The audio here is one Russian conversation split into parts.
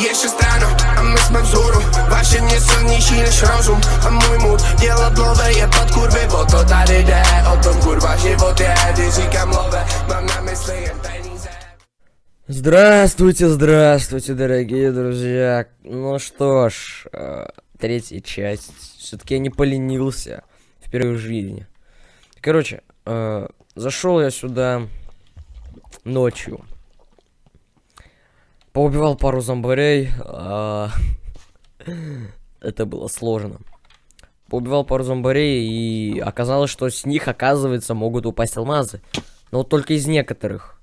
Jeszcze strano, a my z wzoru Właśnie nie silniejsi niż rozum A mój mód diablowe je pod kurwy Bo to tady jde o tom kurwa je Když říkám love, mám na peníze Здравствуйте, здравствуйте, дорогие друзья. Ну что ж, э, третья часть. Все-таки я не поленился впервые в жизни. Короче, э, зашел я сюда ночью. Поубивал пару зомбарей. а, Это было сложно. Поубивал пару зомбарей, и оказалось, что с них, оказывается, могут упасть алмазы. Но только из некоторых.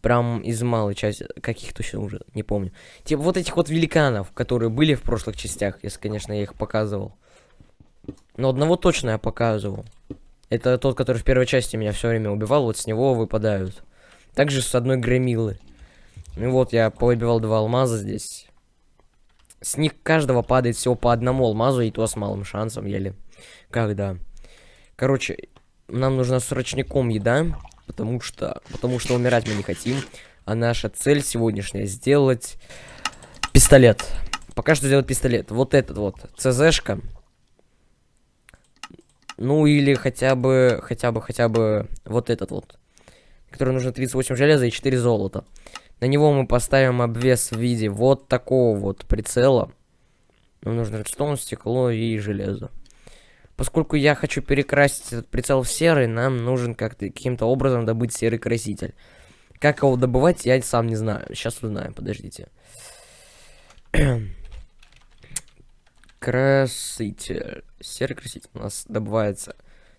Прям из малой части, каких точно уже, не помню. Типа вот этих вот великанов, которые были в прошлых частях, если, конечно, я их показывал. Но одного точно я показывал. Это тот, который в первой части меня все время убивал, вот с него выпадают. Также с одной громилы. Ну вот, я поубивал два алмаза здесь. С них каждого падает всего по одному алмазу, и то с малым шансом, еле. Когда. Короче, нам нужна срочником еда, потому что, потому что умирать мы не хотим. А наша цель сегодняшняя сделать пистолет. Пока что сделать пистолет. Вот этот вот, ЦЗшка. Ну или хотя бы, хотя бы, хотя бы вот этот вот. Который нужно 38 железа и 4 золота. На него мы поставим обвес в виде вот такого вот прицела. Нам нужно редстоун, стекло и железо. Поскольку я хочу перекрасить этот прицел в серый, нам нужен как-то каким-то образом добыть серый краситель. Как его добывать, я сам не знаю. Сейчас узнаем, подождите. краситель. Серый краситель у нас добывается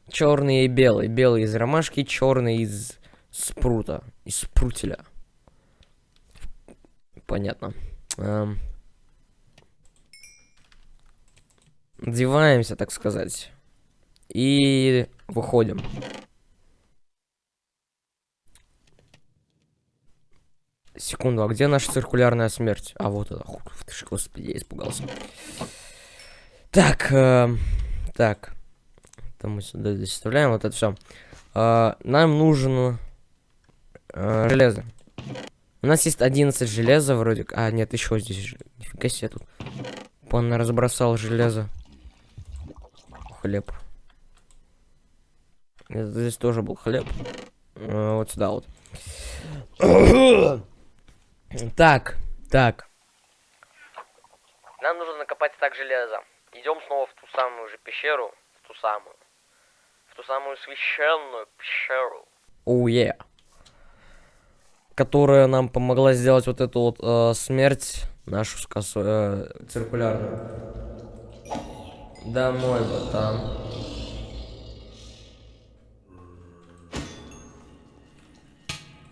черный и белый. Белый из ромашки, черный из спрута. Из спрутеля. Понятно. Эм. Одеваемся, так сказать. И выходим. Секунду, а где наша циркулярная смерть? А вот это. Господи, я испугался. Так, э, так. Это мы сюда доставляем, вот это все. Э, нам нужно э, железо. У нас есть 11 железа вроде. А, нет, еще здесь. Нифига себе тут. Он разбросал железо. Хлеб. Здесь тоже был хлеб. А, вот сюда вот. так, так. Нам нужно накопать так железо. Идем снова в ту самую же пещеру. В ту самую. В ту самую священную пещеру. Оу, oh, yeah. Которая нам помогла сделать вот эту вот э, смерть. Нашу скосу, э, циркулярную. Домой, братан.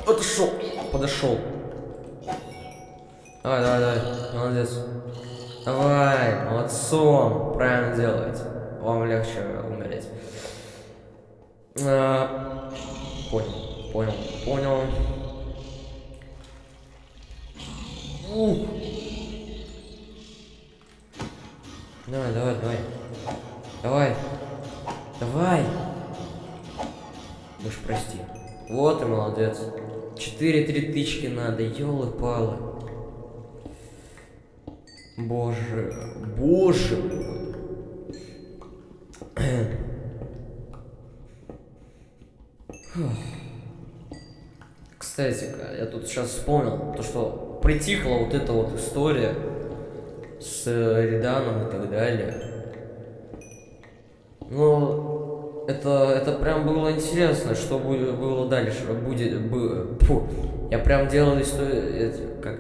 Подошел. Подошел. Давай, давай, давай. Молодец. Давай, молодцом. Правильно делаете. Вам легче умереть. А, понял, понял, понял. Ух. Давай, давай, давай. Давай. Давай. Уж прости. Вот и молодец. Четыре-три тычки надо, елы-палы. Боже, боже мой. Кстати-ка, я тут сейчас вспомнил, то что притихла вот эта вот история с Риданом и так далее. Ну, это, это прям было интересно, что будет, было дальше. Будет, бы, фу, я прям делал историю, как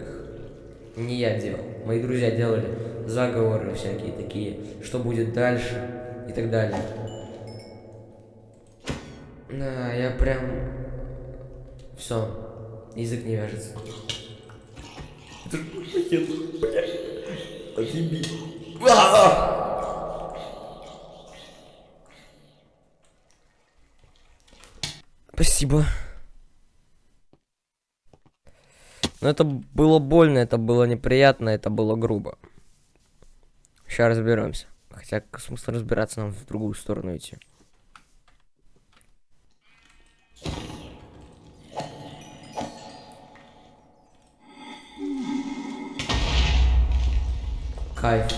не я делал, мои друзья делали заговоры всякие такие, что будет дальше и так далее. Да, я прям... Все, язык не вяжется. Это же блядь. Отъеби. Спасибо. Но это было больно, это было неприятно, это было грубо. Сейчас разберемся. Хотя смысл разбираться нам в другую сторону идти. Кайф.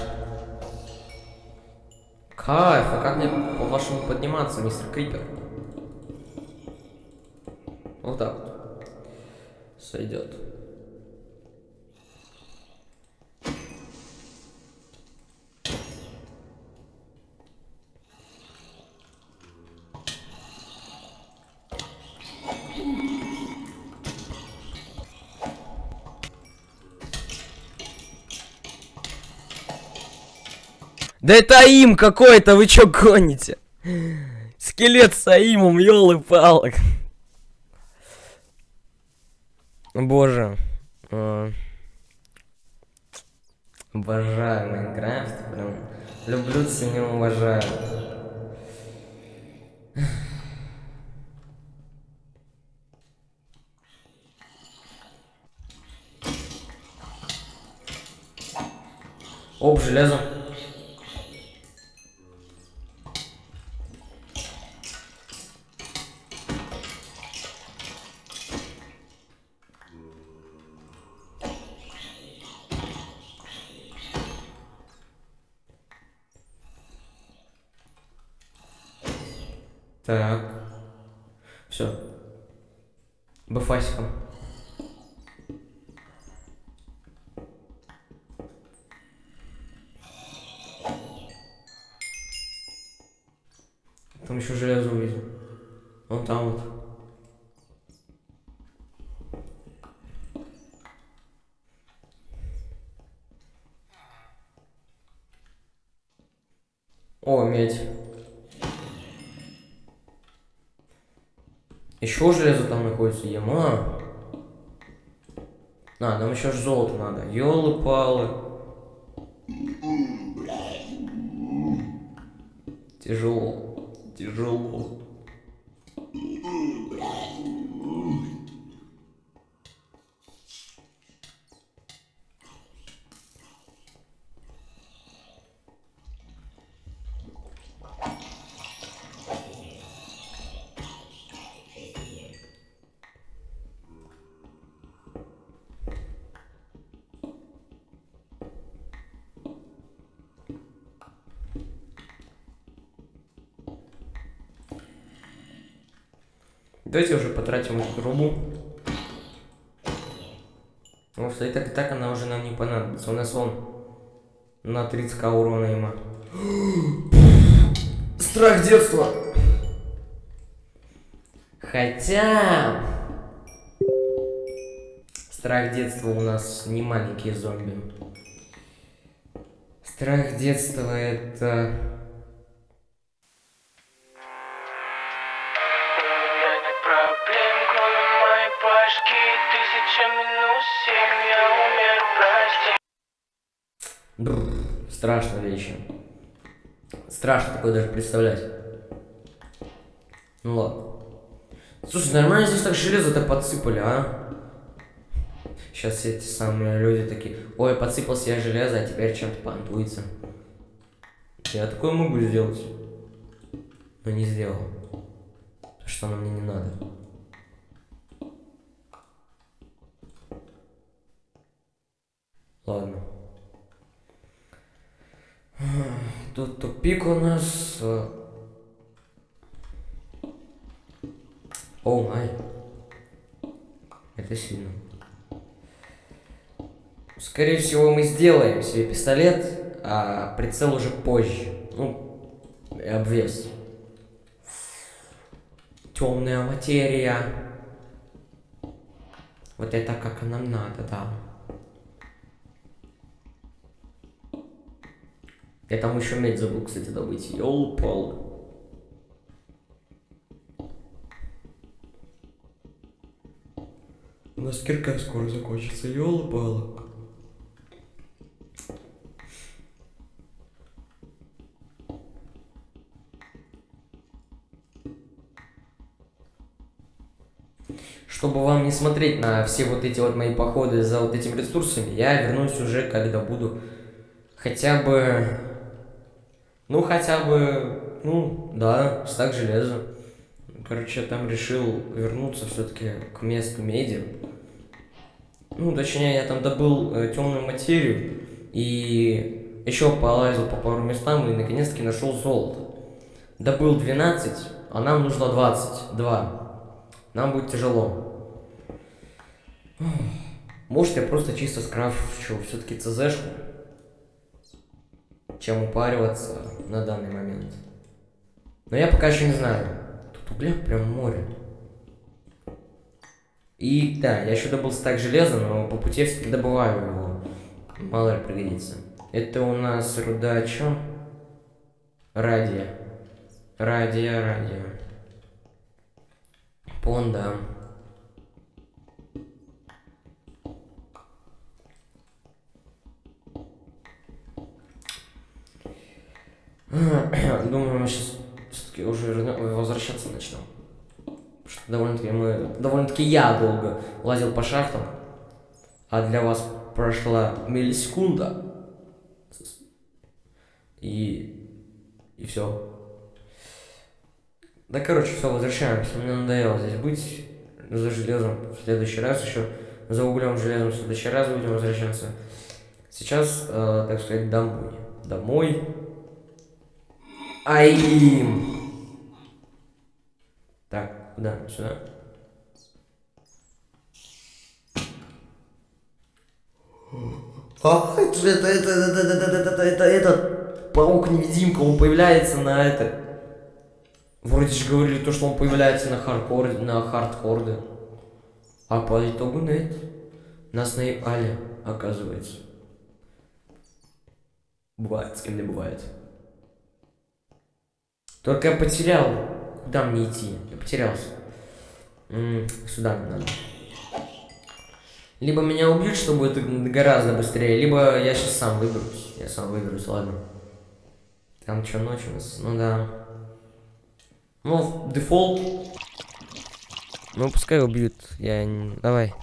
Кайф, а как мне по-вашему подниматься, мистер Крипер? Вот так вот. Сойдет. Да это Аим какой-то, вы чё гоните? Скелет с Аимом, ёлы-палок. Боже. а, Обожаю Майнкрафт, прям. Люблю, ценю, уважаю. Оп, железо. Так. Все. Бафасиком. Там еще железо увидел. Вон там вот. О, медь. Еще железо там находится, яма. А, нам еще золото надо. Ёлы-палы. Тяжело. Тяжело. Давайте уже потратим эту трубу. Потому что и так, и так она уже нам не понадобится. У нас вон на 30к урона има. Страх детства. Хотя... Страх детства у нас не маленькие зомби. Страх детства это... Бррр, страшно вещи. Страшно такое даже представлять. Ну ладно. Слушай, нормально здесь так железо-то подсыпали, а? Сейчас все эти самые люди такие, ой, подсыпал себе железо, а теперь чем-то понтуется. Я такое могу сделать. Но не сделал. Потому что оно мне не надо. Ладно. Тут тупик у нас. э. О май. Это сильно. Скорее всего, мы сделаем себе пистолет, а прицел уже позже. Ну, и обвес. Темная материя. Вот это как нам надо, да. Я там еще медь забыл, кстати, добыть. Ёл-пал. У нас кирка скоро закончится, ёл-пал. Чтобы вам не смотреть на все вот эти вот мои походы за вот этими ресурсами, я вернусь уже, когда буду хотя бы... Ну, хотя бы... Ну, да, стак железа. Короче, я там решил вернуться все-таки к месту меди. Ну, точнее, я там добыл темную материю и еще полазил по пару местам и наконец-таки нашел золото. Добыл 12, а нам нужно 22. Нам будет тяжело. Может, я просто чисто скрафчу все-таки ЦЗшку, чем упариваться на данный момент. Но я пока еще не знаю. Тут угля прям море. И да, я еще добыл стак железа, но по пути я все-таки добываю его. Мало ли пригодится. Это у нас руда чё? Радия. Радия, радия. Понда. Думаю, мы сейчас все-таки уже возвращаться начнем. Что довольно-таки мы... Довольно-таки я долго лазил по шахтам. А для вас прошла миллисекунда. И... И все. Да, короче, все, возвращаемся. Мне надоело здесь быть за железом в следующий раз еще. За углем железом в следующий раз будем возвращаться. Сейчас, э, так сказать, домой. Домой. Аим. Так, куда? Сюда. А, это же это, это, это, это, это, это, это, этот паук-невидимка, он появляется на это. Вроде же говорили то, что он появляется на хардкоре, на хардкорде. А по итогу нет. Нас наебали, оказывается. Бывает, с кем не бывает. Только я потерял. Куда мне идти? Я потерялся. М, сюда мне надо. Либо меня убьют, что будет гораздо быстрее, либо я сейчас сам выберусь. Я сам выберусь, ладно. Там что, ночь у нас? Ну да. Ну, дефолт. Ну, пускай убьют. Я. Давай.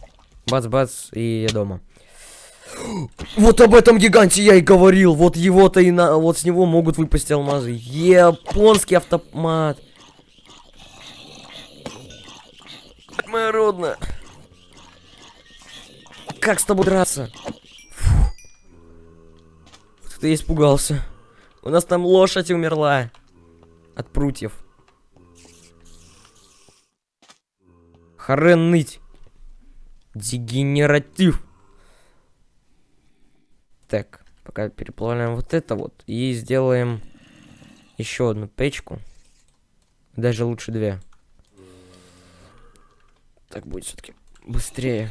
Бац-бац, и я дома. Вот об этом гиганте я и говорил. Вот его-то и на... Вот с него могут выпасть алмазы. Японский автомат. Моя родная. Как с тобой драться? Фу. Ты испугался. У нас там лошадь умерла. От прутьев. Харен ныть. Дегенератив. Так, пока переплавляем вот это вот. И сделаем еще одну печку. Даже лучше две. Так будет все-таки быстрее.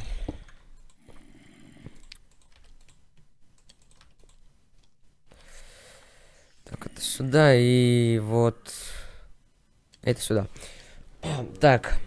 Так, это сюда и вот это сюда. Так.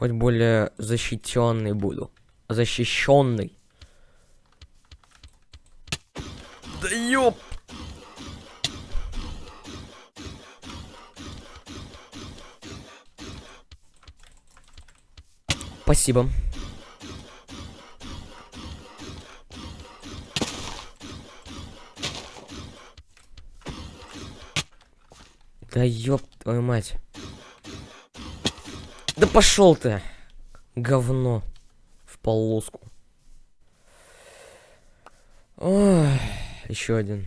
Хоть более защищенный буду. Защищенный. Да ёп! Спасибо. Да ёб твою мать. Да пошел ты! Говно. В полоску. Ой, еще один.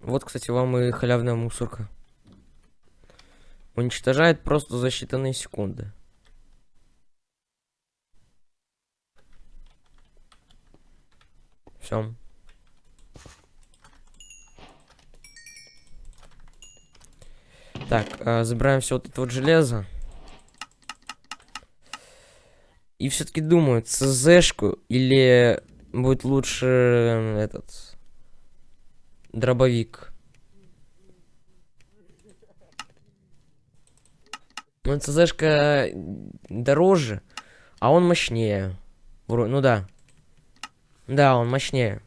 Вот, кстати, вам и халявная мусорка. Уничтожает просто за считанные секунды. Все. Так, э, забираем все вот это вот железо. И все-таки думаю, ЦЗшку или будет лучше э, этот дробовик. Ну, ЦЗшка дороже, а он мощнее. Ну да. Да, он мощнее.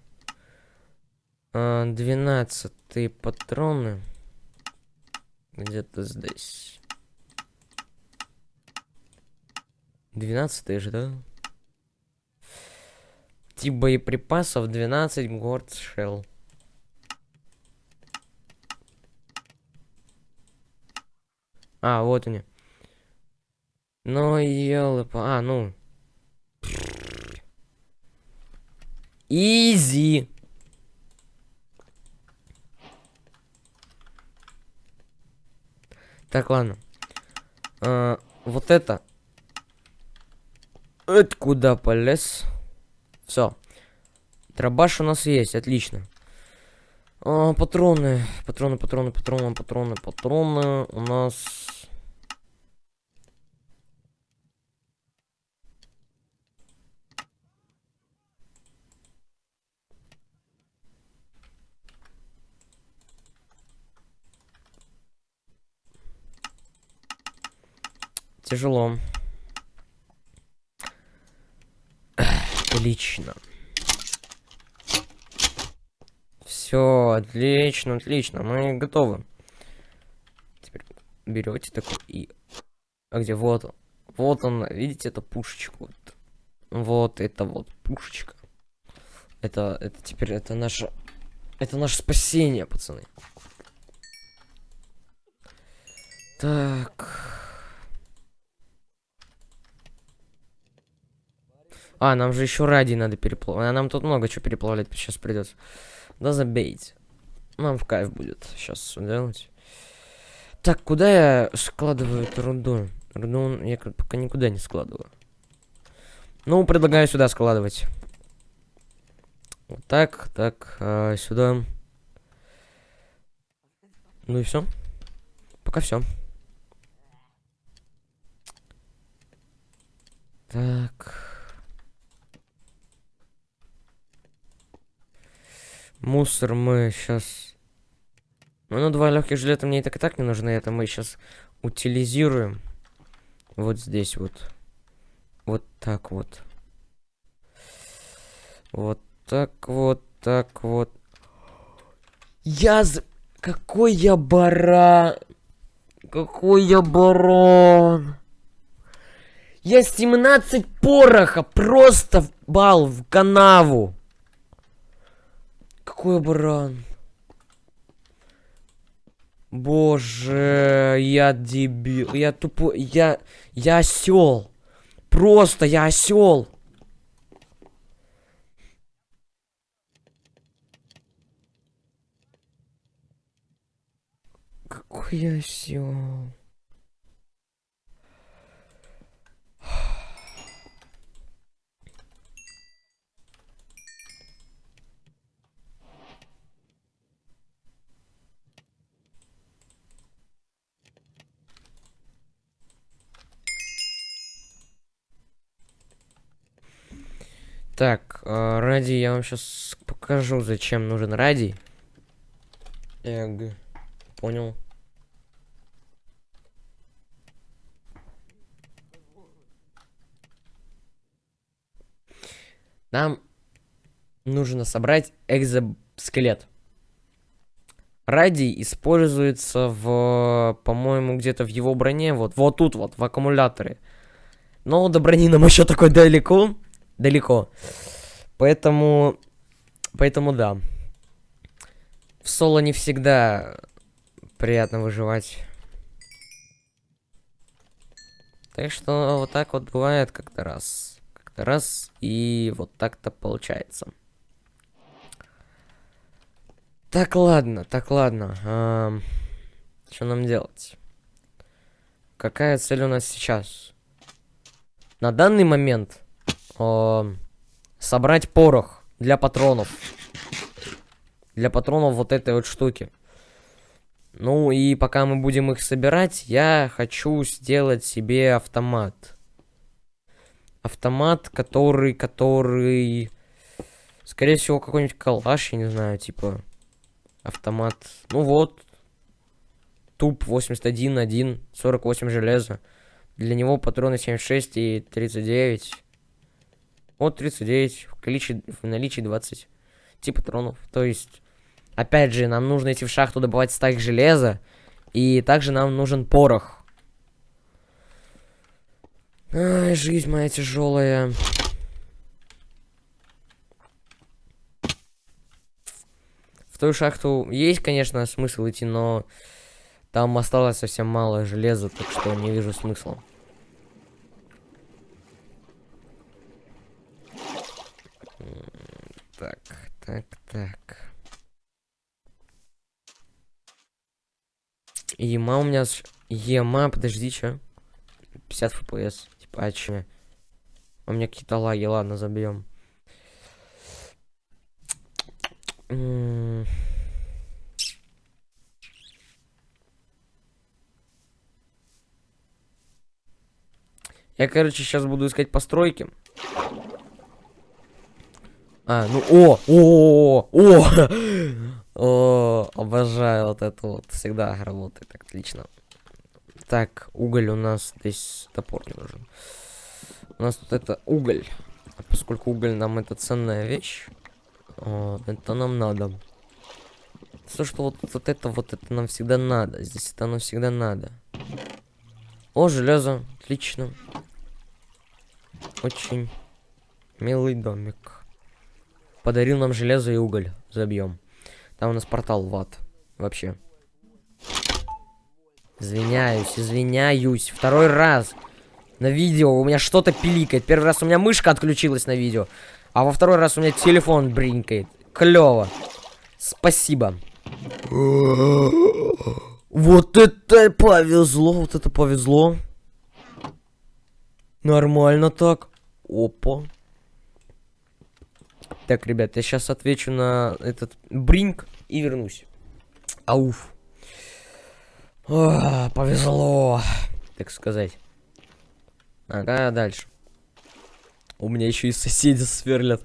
А, Двенадцатые патроны. Где-то здесь. Двенадцатые же, да? Тип боеприпасов 12 горд шелл. А, вот они. Ну, елы А, ну. Изи. Так, ладно. А, вот это. Это куда полез? Все. Дробаш у нас есть, отлично. А, патроны, патроны, патроны, патроны, патроны, патроны. У нас... Тяжело. Отлично. Все, отлично, отлично. Мы готовы. Теперь берете такой и... А где? Вот он. Вот он, видите, это пушечка. Вот, вот это вот пушечка. Это, это теперь, это наше... Это наше спасение, пацаны. Так... А, нам же еще ради надо переплавлять. А нам тут много чего переплавлять сейчас придется. Да забейте. Нам в кайф будет сейчас делать. Так, куда я складываю эту руду? Руду я пока никуда не складываю. Ну, предлагаю сюда складывать. Вот так, так, а, сюда. Ну и все. Пока все. Так. Мусор мы сейчас... Ну, два легких жилета мне и так и так не нужны. Это мы сейчас утилизируем. Вот здесь вот. Вот так вот. Вот так вот, так вот. Я. Какой я баран! Какой я баран! Я 17 пороха просто бал в канаву! Какой баран? Боже, я дебил. Я тупой. Я. Я осел. Просто я осел. Какой я осел. Так, э, ради я вам сейчас покажу, зачем нужен ради. Эг, понял. Нам нужно собрать экзоскелет. Радий используется в, по-моему, где-то в его броне, вот, вот тут вот, в аккумуляторе. Но до брони нам еще такой далеко далеко. Поэтому, поэтому да. В соло не всегда приятно выживать. Так что вот так вот бывает как-то раз. Как-то раз, и вот так-то получается. Так, ладно, так, ладно. А, что нам делать? Какая цель у нас сейчас? На данный момент э, собрать порох для патронов. Для патронов вот этой вот штуки. Ну и пока мы будем их собирать, я хочу сделать себе автомат. Автомат, который, который... Скорее всего, какой-нибудь калаш, я не знаю, типа... Автомат. Ну вот. Туп 81, 1, 48 железа. Для него патроны 76 и 39. Вот 39, в, количестве, в наличии 20 типа патронов. То есть Опять же, нам нужно идти в шахту добывать стак железа. И также нам нужен порох. Ай, жизнь моя тяжелая. В ту шахту есть, конечно, смысл идти, но там осталось совсем мало железа, так что не вижу смысла. Так, так, так. Ема у меня... Ема, подожди, чё? 50 фпс. Типа, а чё? У меня какие-то лаги, ладно, забьем. Я, короче, сейчас буду искать постройки. А, ну, о, о, о, о, обожаю вот это вот, всегда работает отлично. Так, уголь у нас здесь топор не нужен. У нас тут это уголь. А поскольку уголь нам это ценная вещь, это нам надо. То, что вот, вот это вот это нам всегда надо. Здесь это нам всегда надо. О, железо. Отлично. Очень милый домик. Подарил нам железо и уголь. Забьем. Там у нас портал в ад. Вообще. Извиняюсь, извиняюсь. Второй раз. На видео у меня что-то пиликает. Первый раз у меня мышка отключилась на видео. А во второй раз у меня телефон бринкает. Клево. Спасибо. Вот это повезло, вот это повезло. Нормально так. Опа. Так, ребят, я сейчас отвечу на этот бринк и вернусь. Ауф. А, повезло, так сказать. Ага, дальше. У меня еще и соседи сверлят.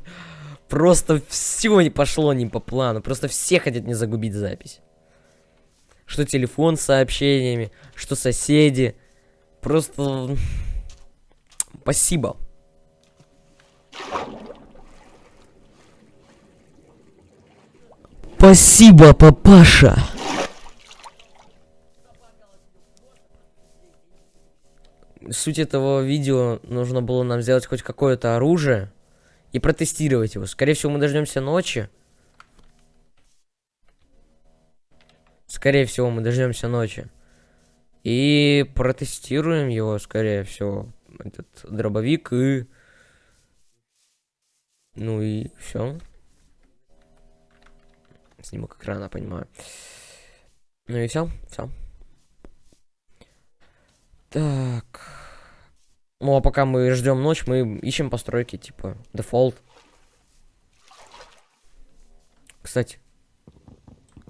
Просто все не пошло не по плану. Просто все хотят не загубить запись. Что телефон с сообщениями, что соседи. Просто... Спасибо. Спасибо, папаша. Суть этого видео нужно было нам сделать хоть какое-то оружие и протестировать его. Скорее всего, мы дождемся ночи. Скорее всего, мы дождемся ночи. И протестируем его, скорее всего. Этот дробовик и... Ну и все. Снимок экрана, понимаю. Ну и все, все. Так. Ну а пока мы ждем ночь, мы ищем постройки, типа, дефолт. Кстати.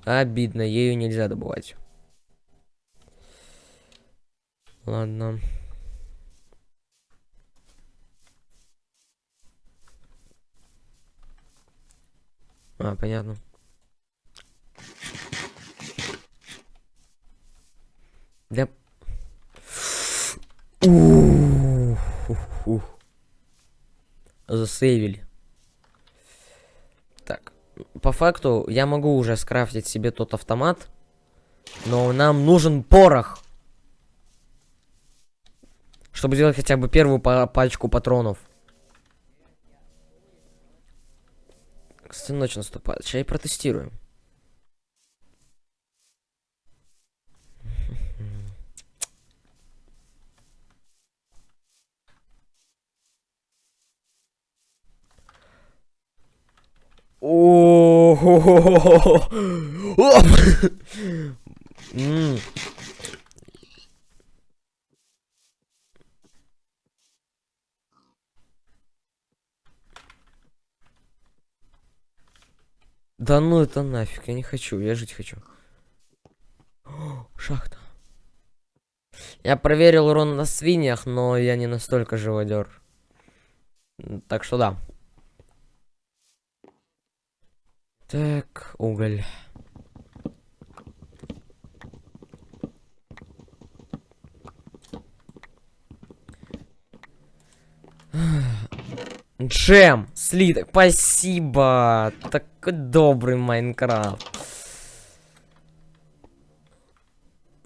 Обидно, ею нельзя добывать. Ладно. А, понятно. Ух. Засейвили. Так. По факту, я могу уже скрафтить себе тот автомат. Но нам нужен порох. Чтобы сделать хотя бы первую па- пачку патронов. Кстати, ночь наступает. Сейчас и протестируем. О. Да ну это нафиг, я не хочу, я жить хочу. Шахта. Я проверил урон на свиньях, но я не настолько живодер. Так что да. Так, уголь. Джем, слиток, спасибо. Такой добрый Майнкрафт.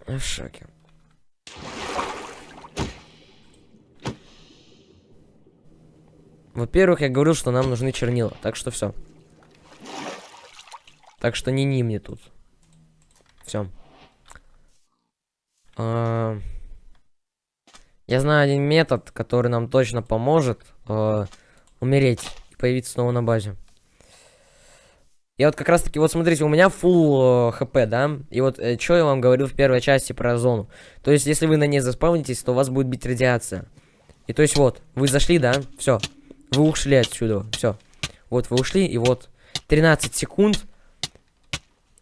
В шоке. Во-первых, я говорил, что нам нужны чернила, так что все. Так что не ни мне тут. Все. Я знаю один метод, который нам точно поможет э, умереть и появиться снова на базе. Я вот как раз таки, вот смотрите, у меня full э, хп, да? И вот э, что я вам говорил в первой части про зону. То есть, если вы на ней заспавнитесь, то у вас будет бить радиация. И то есть вот, вы зашли, да? Все. Вы ушли отсюда. Все. Вот вы ушли, и вот 13 секунд.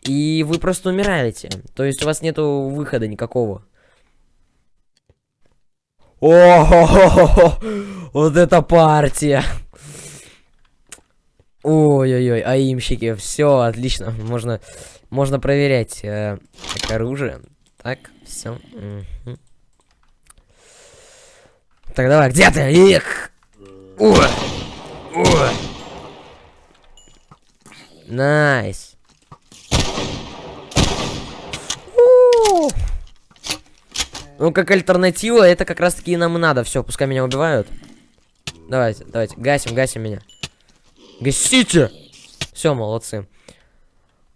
И вы просто умираете. То есть у вас нету выхода никакого. О, вот это партия. Ой-ой-ой, аимщики, все отлично, можно, можно проверять э, так, оружие. Так, все. Так, давай, где ты? Их! Ой! Ой! Nice. У! Ну, как альтернатива, это как раз таки нам и надо. Все, пускай меня убивают. Давайте, давайте, гасим, гасим меня. Гасите! Все, молодцы.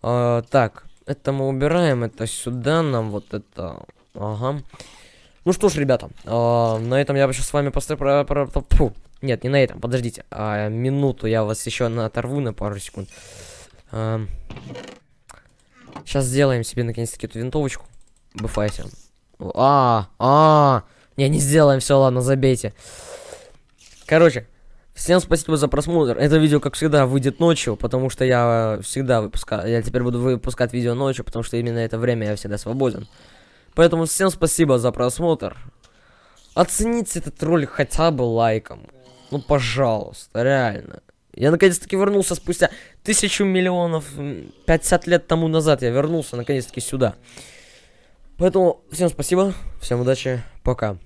А, так, это мы убираем, это сюда, нам вот это... Ага. Ну что ж, ребята, а, на этом я сейчас с вами просто... Нет, не на этом, подождите. А, минуту я вас еще оторву на пару секунд. А, сейчас сделаем себе наконец-таки эту винтовочку. Бфайте. А, а, не, не сделаем, все, ладно, забейте. Короче, всем спасибо за просмотр. Это видео, как всегда, выйдет ночью, потому что я всегда выпускаю, я теперь буду выпускать видео ночью, потому что именно это время я всегда свободен. Поэтому всем спасибо за просмотр. Оцените этот ролик хотя бы лайком. Ну, пожалуйста, реально. Я наконец-таки вернулся спустя тысячу миллионов, 50 лет тому назад я вернулся наконец-таки сюда. Поэтому всем спасибо, всем удачи, пока.